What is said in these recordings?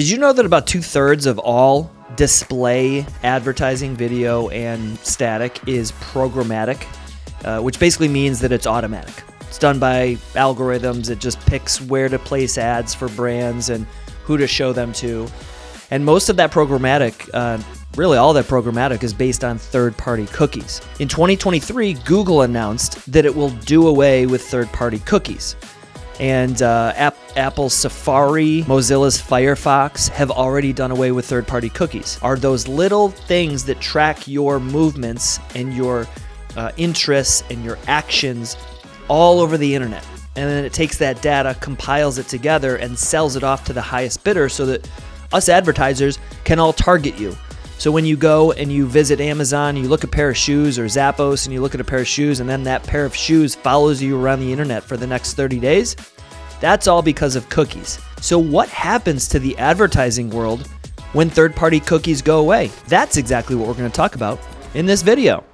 Did you know that about two thirds of all display advertising, video, and static is programmatic, uh, which basically means that it's automatic. It's done by algorithms. It just picks where to place ads for brands and who to show them to. And most of that programmatic, uh, really all that programmatic, is based on third party cookies. In 2023, Google announced that it will do away with third party cookies and uh, App, Safari, Mozilla's Firefox have already done away with third party cookies. Are those little things that track your movements and your uh, interests and your actions all over the internet? And then it takes that data, compiles it together, and sells it off to the highest bidder so that us advertisers can all target you. So when you go and you visit Amazon, you look at a pair of shoes or Zappos and you look at a pair of shoes and then that pair of shoes follows you around the internet for the next 30 days, that's all because of cookies. So what happens to the advertising world when third-party cookies go away? That's exactly what we're going to talk about in this video.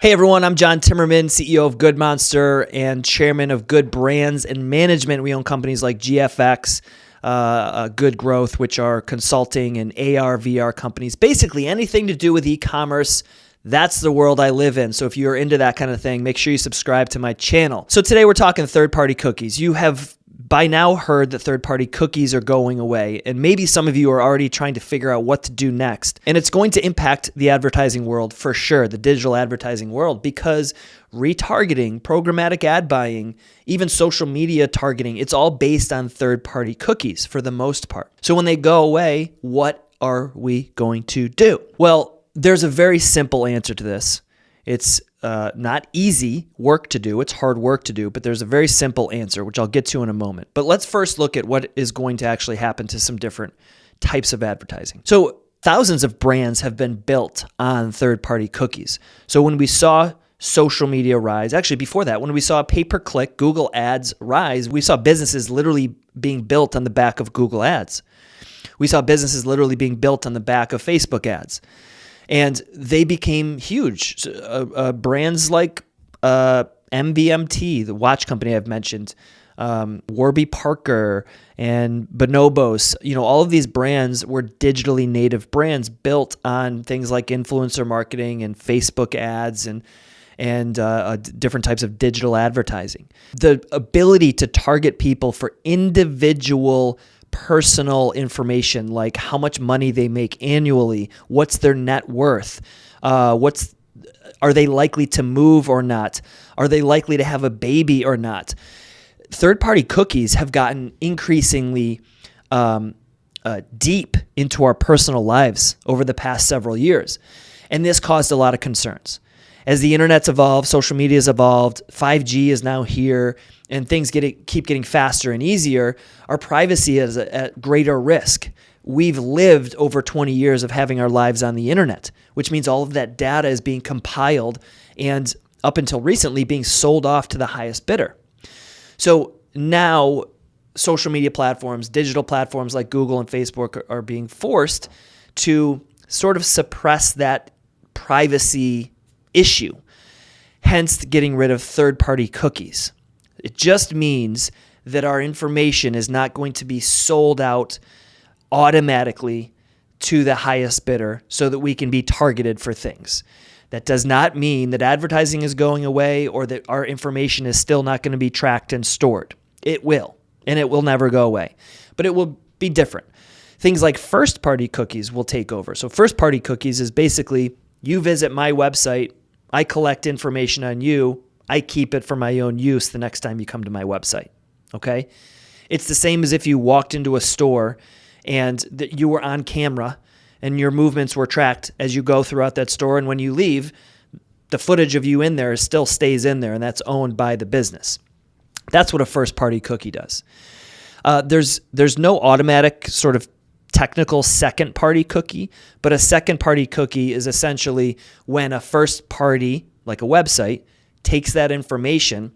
Hey everyone, I'm John Timmerman, CEO of Good Monster and chairman of Good Brands and Management. We own companies like GFX, uh, uh, Good Growth, which are consulting and AR, VR companies. Basically, anything to do with e commerce. That's the world I live in. So if you're into that kind of thing, make sure you subscribe to my channel. So today we're talking third party cookies. You have by now heard that third party cookies are going away, and maybe some of you are already trying to figure out what to do next. And it's going to impact the advertising world for sure, the digital advertising world, because retargeting, programmatic ad buying, even social media targeting, it's all based on third party cookies for the most part. So when they go away, what are we going to do? Well, there's a very simple answer to this. It's uh, not easy work to do. It's hard work to do, but there's a very simple answer, which I'll get to in a moment. But let's first look at what is going to actually happen to some different types of advertising. So thousands of brands have been built on third-party cookies. So when we saw social media rise, actually before that, when we saw pay-per-click Google ads rise, we saw businesses literally being built on the back of Google ads. We saw businesses literally being built on the back of Facebook ads and they became huge. Uh, uh, brands like uh, MVMT, the watch company I've mentioned, um, Warby Parker, and Bonobos. You know, all of these brands were digitally native brands built on things like influencer marketing and Facebook ads and and uh, uh different types of digital advertising. The ability to target people for individual personal information like how much money they make annually, what's their net worth, uh, what's are they likely to move or not? Are they likely to have a baby or not? Third party cookies have gotten increasingly um, uh, deep into our personal lives over the past several years. And this caused a lot of concerns. As the internet's evolved, social media's evolved, 5G is now here, and things get keep getting faster and easier, our privacy is at greater risk. We've lived over 20 years of having our lives on the internet, which means all of that data is being compiled and up until recently being sold off to the highest bidder. So now social media platforms, digital platforms like Google and Facebook are, are being forced to sort of suppress that privacy issue, hence getting rid of third party cookies. It just means that our information is not going to be sold out automatically to the highest bidder so that we can be targeted for things. That does not mean that advertising is going away or that our information is still not going to be tracked and stored. It will, and it will never go away, but it will be different. Things like first party cookies will take over. So, first party cookies is basically you visit my website, I collect information on you, I keep it for my own use the next time you come to my website. Okay? It's the same as if you walked into a store and that you were on camera and your movements were tracked as you go throughout that store and when you leave, the footage of you in there still stays in there and that's owned by the business. That's what a first party cookie does. Uh, there's there's no automatic sort of technical second party cookie, but a second party cookie is essentially when a first party, like a website, takes that information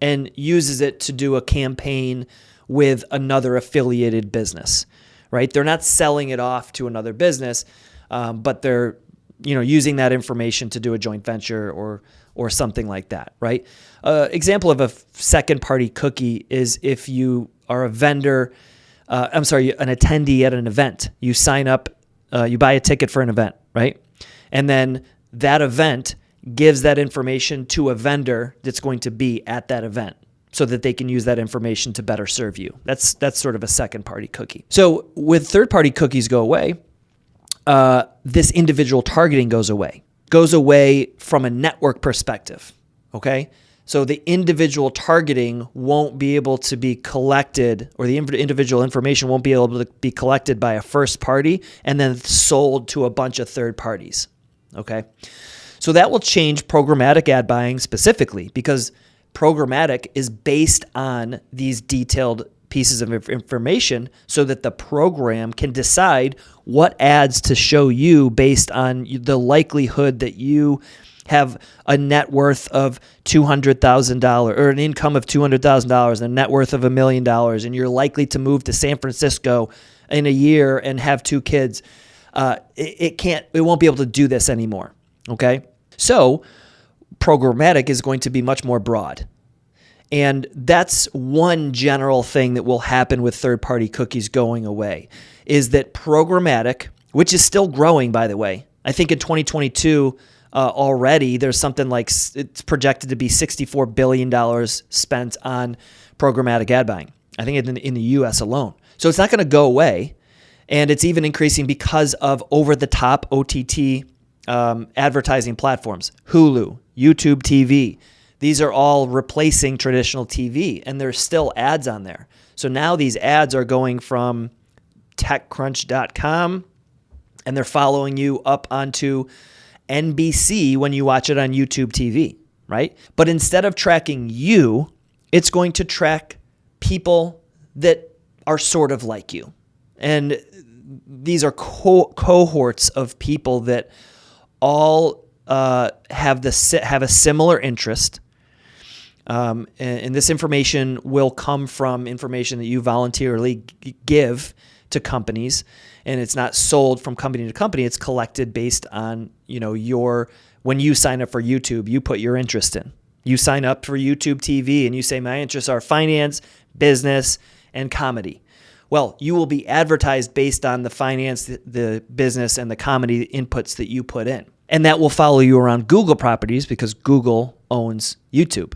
and uses it to do a campaign with another affiliated business, right? They're not selling it off to another business, um, but they're you know using that information to do a joint venture or or something like that, right? Uh, example of a second party cookie is if you are a vendor, uh, I'm sorry, an attendee at an event. You sign up, uh, you buy a ticket for an event, right? And then that event gives that information to a vendor that's going to be at that event so that they can use that information to better serve you. That's that's sort of a second party cookie. So with third party cookies go away, uh, this individual targeting goes away. Goes away from a network perspective. Okay. So the individual targeting won't be able to be collected, or the individual information won't be able to be collected by a first party and then sold to a bunch of third parties. Okay. So that will change programmatic ad buying specifically because programmatic is based on these detailed pieces of information so that the program can decide what ads to show you based on the likelihood that you have a net worth of $200,000 or an income of $200,000 and a net worth of a million dollars and you're likely to move to San Francisco in a year and have two kids. Uh, it, it can't, it won't be able to do this anymore. Okay. So programmatic is going to be much more broad. And that's one general thing that will happen with third party cookies going away is that programmatic, which is still growing, by the way, I think in 2022 uh, already there's something like it's projected to be $64 billion spent on programmatic ad buying. I think in, in the US alone. So it's not going to go away. And it's even increasing because of over the top OTT um, advertising platforms, Hulu, YouTube TV. These are all replacing traditional TV, and there's still ads on there. So now these ads are going from TechCrunch.com, and they're following you up onto NBC when you watch it on YouTube TV, right? But instead of tracking you, it's going to track people that are sort of like you. And these are co- cohorts of people that all uh, have the have a similar interest. Um, and, and, this information will come from information that you voluntarily give to companies, and it's not sold from company to company. It's collected based on you know your when you sign up for YouTube, you put your interest in. You sign up for YouTube TV, and you say my interests are finance, business, and comedy. Well, you will be advertised based on the finance, the business, and the comedy inputs that you put in. And that will follow you around Google properties because Google owns YouTube.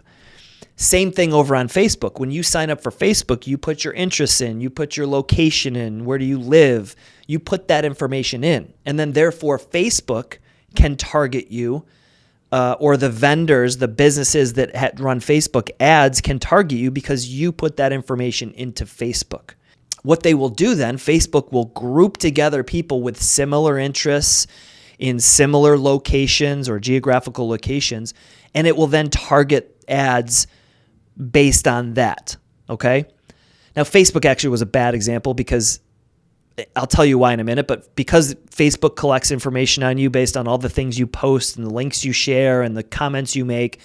Same thing over on Facebook. When you sign up for Facebook, you put your interests in, you put your location in, where do you live, you put that information in. And then, therefore, Facebook can target you, uh, or the vendors, the businesses that run Facebook ads can target you because you put that information into Facebook. What they will do then, Facebook will group together people with similar interests in similar locations or geographical locations, and it will then target ads based on that. Okay. Now, Facebook actually was a bad example because I'll tell you why in a minute, but because Facebook collects information on you based on all the things you post and the links you share and the comments you make.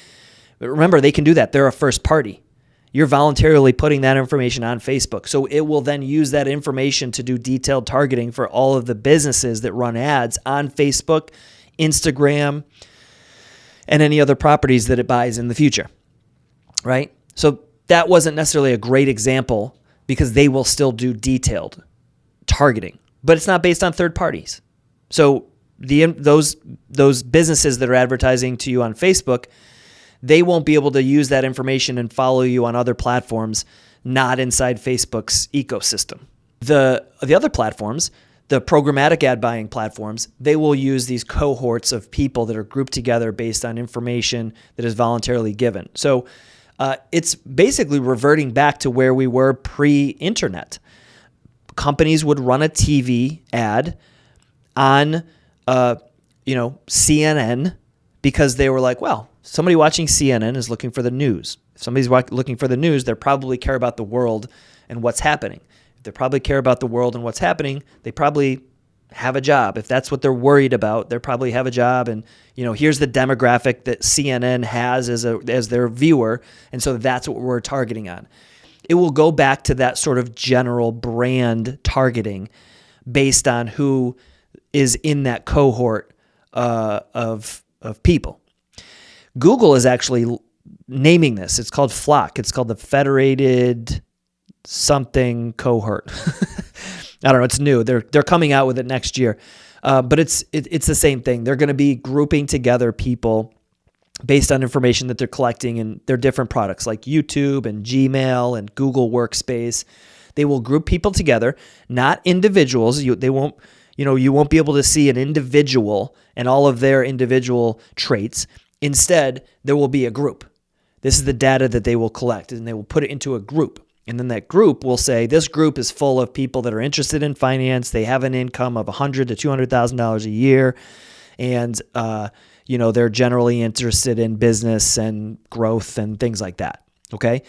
Remember, they can do that. They're a first party. You're voluntarily putting that information on Facebook. So it will then use that information to do detailed targeting for all of the businesses that run ads on Facebook, Instagram, and any other properties that it buys in the future. Right? So that wasn't necessarily a great example because they will still do detailed targeting, but it's not based on third parties. So the those those businesses that are advertising to you on Facebook they won't be able to use that information and follow you on other platforms not inside Facebook's ecosystem. The the other platforms, the programmatic ad buying platforms, they will use these cohorts of people that are grouped together based on information that is voluntarily given. So uh, it's basically reverting back to where we were pre-internet. Companies would run a TV ad on, uh, you know, CNN because they were like, well, somebody watching CNN is looking for the news. If somebody's looking for the news, they probably care about the world and what's happening. If they probably care about the world and what's happening, they probably have a job. If that's what they're worried about, they probably have a job. And you know, here's the demographic that CNN has as a as their viewer, and so that's what we're targeting on. It will go back to that sort of general brand targeting based on who is in that cohort uh, of of people. Google is actually naming this. It's called FLoC. It's called the Federated something cohort. I don't know. It's new. They're they're coming out with it next year, uh, but it's it, it's the same thing. They're going to be grouping together people based on information that they're collecting in their different products like YouTube and Gmail and Google Workspace. They will group people together, not individuals. You, they won't, you know, you won't be able to see an individual and all of their individual traits. Instead, there will be a group. This is the data that they will collect and they will put it into a group. And then that group will say this group is full of people that are interested in finance. They have an income of 100 to 200 thousand dollars a year, and uh, you know they're generally interested in business and growth and things like that. Okay,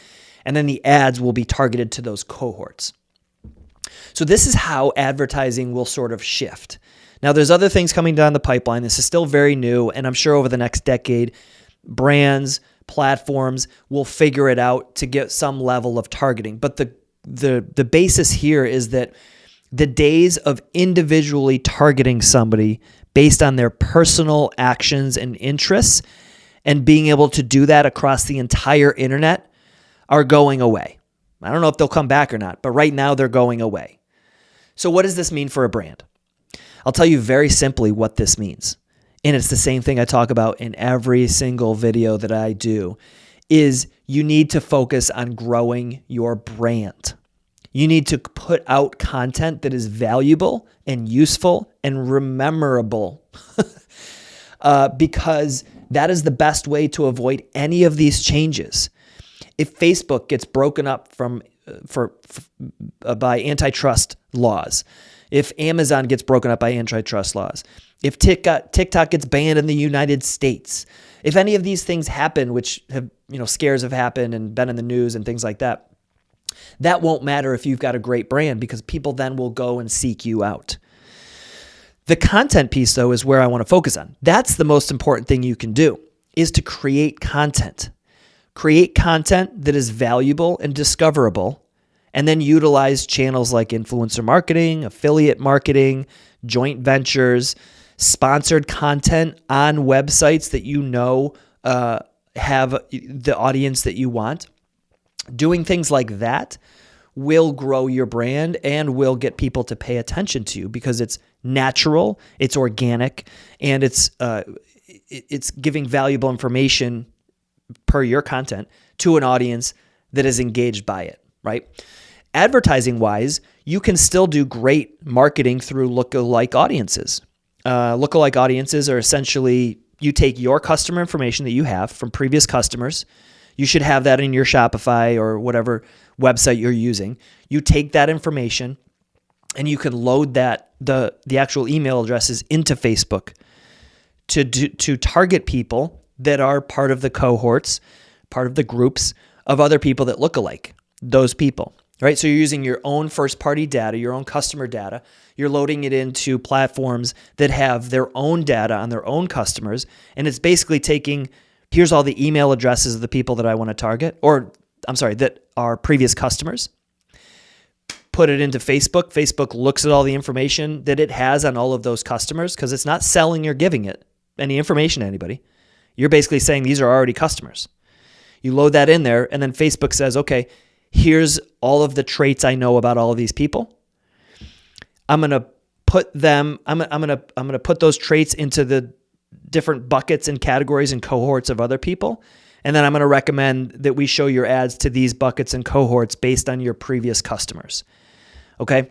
and then the ads will be targeted to those cohorts. So this is how advertising will sort of shift. Now there's other things coming down the pipeline. This is still very new, and I'm sure over the next decade, brands platforms will figure it out to get some level of targeting. But the the the basis here is that the days of individually targeting somebody based on their personal actions and interests and being able to do that across the entire internet are going away. I don't know if they'll come back or not, but right now they're going away. So what does this mean for a brand? I'll tell you very simply what this means and it's the same thing I talk about in every single video that I do is you need to focus on growing your brand. You need to put out content that is valuable and useful and rememberable uh, because that is the best way to avoid any of these changes. If Facebook gets broken up from uh, for, for uh, by antitrust laws, if Amazon gets broken up by antitrust laws, if TikTok, TikTok gets banned in the United States, if any of these things happen, which have, you know, scares have happened and been in the news and things like that, that won't matter if you've got a great brand because people then will go and seek you out. The content piece though is where I want to focus on. That's the most important thing you can do is to create content. Create content that is valuable and discoverable and then utilize channels like influencer marketing, affiliate marketing, joint ventures, sponsored content on websites that you know uh, have the audience that you want. Doing things like that will grow your brand and will get people to pay attention to you because it's natural, it's organic, and it's uh, it's giving valuable information per your content to an audience that is engaged by it, right? Advertising wise, you can still do great marketing through lookalike audiences. Uh, lookalike audiences are essentially you take your customer information that you have from previous customers. You should have that in your Shopify or whatever website you're using. You take that information and you can load that the the actual email addresses into Facebook to do, to target people that are part of the cohorts, part of the groups of other people that look alike. Those people right? So you're using your own first party data, your own customer data. You're loading it into platforms that have their own data on their own customers. And it's basically taking here's all the email addresses of the people that I want to target, or I'm sorry, that are previous customers. Put it into Facebook. Facebook looks at all the information that it has on all of those customers because it's not selling or giving it any information to anybody. You're basically saying these are already customers. You load that in there, and then Facebook says, okay, here's all of the traits I know about all of these people. I'm going to put them I'm, I'm going to I'm going to put those traits into the different buckets and categories and cohorts of other people. And then I'm going to recommend that we show your ads to these buckets and cohorts based on your previous customers. Okay?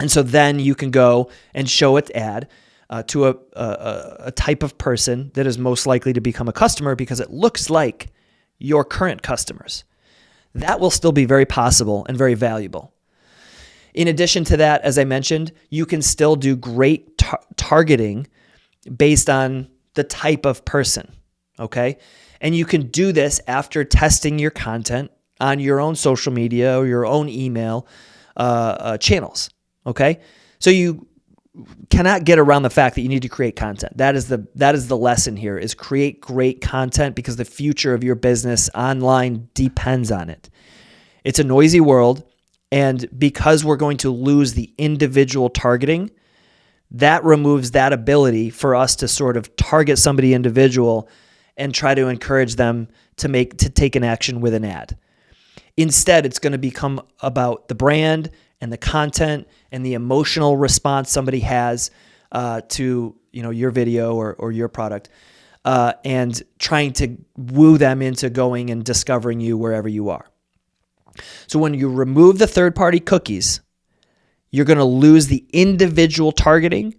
And so then you can go and show its ad uh, to a, a, a type of person that is most likely to become a customer because it looks like your current customers that will still be very possible and very valuable. In addition to that, as I mentioned, you can still do great tar targeting based on the type of person, okay? And you can do this after testing your content on your own social media or your own email uh, uh, channels, okay? So you cannot get around the fact that you need to create content. That is the that is the lesson here is create great content because the future of your business online depends on it. It's a noisy world and because we're going to lose the individual targeting, that removes that ability for us to sort of target somebody individual and try to encourage them to make to take an action with an ad. Instead, it's going to become about the brand and the content and the emotional response somebody has uh, to you know your video or, or your product, uh, and trying to woo them into going and discovering you wherever you are. So when you remove the third party cookies, you're going to lose the individual targeting.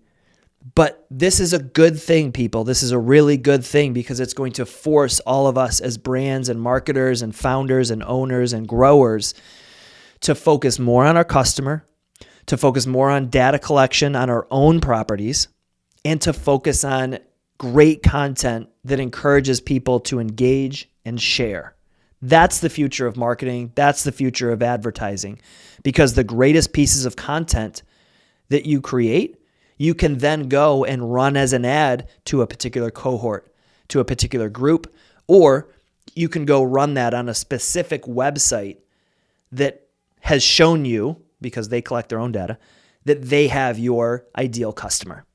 But this is a good thing, people. This is a really good thing because it's going to force all of us as brands and marketers and founders and owners and growers to focus more on our customer, to focus more on data collection on our own properties, and to focus on great content that encourages people to engage and share. That's the future of marketing. That's the future of advertising because the greatest pieces of content that you create, you can then go and run as an ad to a particular cohort, to a particular group, or you can go run that on a specific website that has shown you, because they collect their own data, that they have your ideal customer.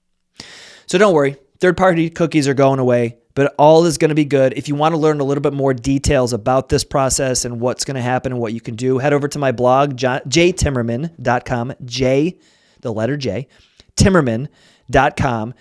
So don't worry, third party cookies are going away but all is going to be good. If you want to learn a little bit more details about this process and what's going to happen and what you can do, head over to my blog, jtimmerman.com, J, the letter J, timmerman.com,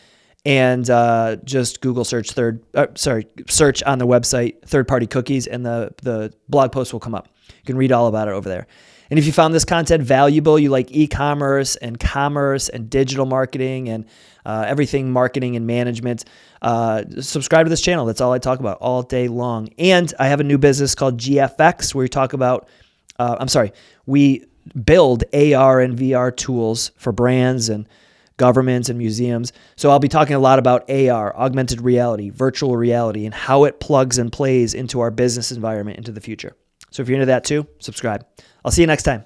and uh, just Google search third, uh, sorry, search on the website third party cookies, and the, the blog post will come up. You can read all about it over there. And if you found this content valuable, you like e commerce and commerce and digital marketing and uh, everything marketing and management, uh, subscribe to this channel. That's all I talk about all day long. And I have a new business called GFX where we talk about, uh, I'm sorry, we build AR and VR tools for brands and governments and museums. So I'll be talking a lot about AR, augmented reality, virtual reality, and how it plugs and plays into our business environment into the future. So if you're into that too, subscribe. I'll see you next time.